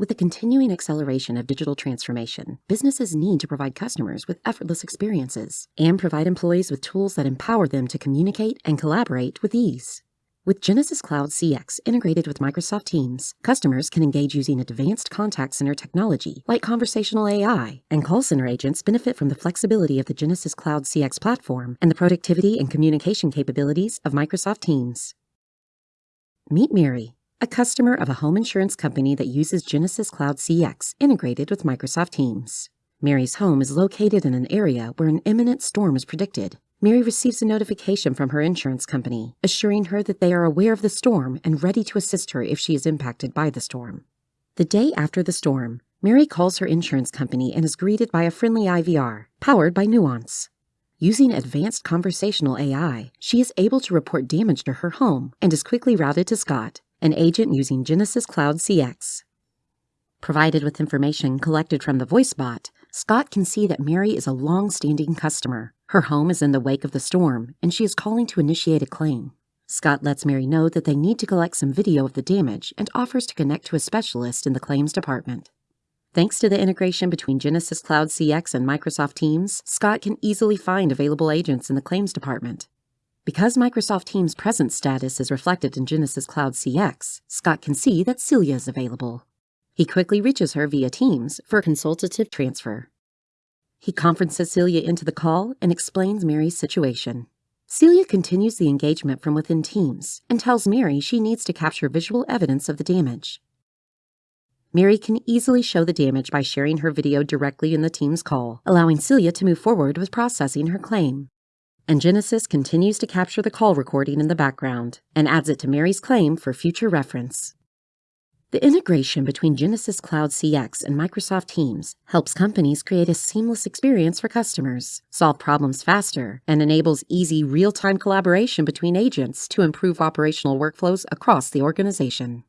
With the continuing acceleration of digital transformation, businesses need to provide customers with effortless experiences and provide employees with tools that empower them to communicate and collaborate with ease. With Genesys Cloud CX integrated with Microsoft Teams, customers can engage using advanced contact center technology like conversational AI, and call center agents benefit from the flexibility of the Genesys Cloud CX platform and the productivity and communication capabilities of Microsoft Teams. Meet Mary, a customer of a home insurance company that uses Genesys Cloud CX integrated with Microsoft Teams. Mary's home is located in an area where an imminent storm is predicted. Mary receives a notification from her insurance company, assuring her that they are aware of the storm and ready to assist her if she is impacted by the storm. The day after the storm, Mary calls her insurance company and is greeted by a friendly IVR, powered by Nuance. Using advanced conversational AI, she is able to report damage to her home and is quickly routed to Scott, an agent using Genesys Cloud CX. Provided with information collected from the voice bot, Scott can see that Mary is a long-standing customer. Her home is in the wake of the storm, and she is calling to initiate a claim. Scott lets Mary know that they need to collect some video of the damage and offers to connect to a specialist in the claims department. Thanks to the integration between Genesys Cloud CX and Microsoft Teams, Scott can easily find available agents in the claims department. Because Microsoft Teams' present status is reflected in Genesys Cloud CX, Scott can see that Celia is available. He quickly reaches her via Teams for a consultative transfer. He conferences Celia into the call and explains Mary's situation. Celia continues the engagement from within Teams and tells Mary she needs to capture visual evidence of the damage. Mary can easily show the damage by sharing her video directly in the Teams call, allowing Celia to move forward with processing her claim and Genesys continues to capture the call recording in the background and adds it to Mary's claim for future reference. The integration between Genesys Cloud CX and Microsoft Teams helps companies create a seamless experience for customers, solve problems faster, and enables easy real-time collaboration between agents to improve operational workflows across the organization.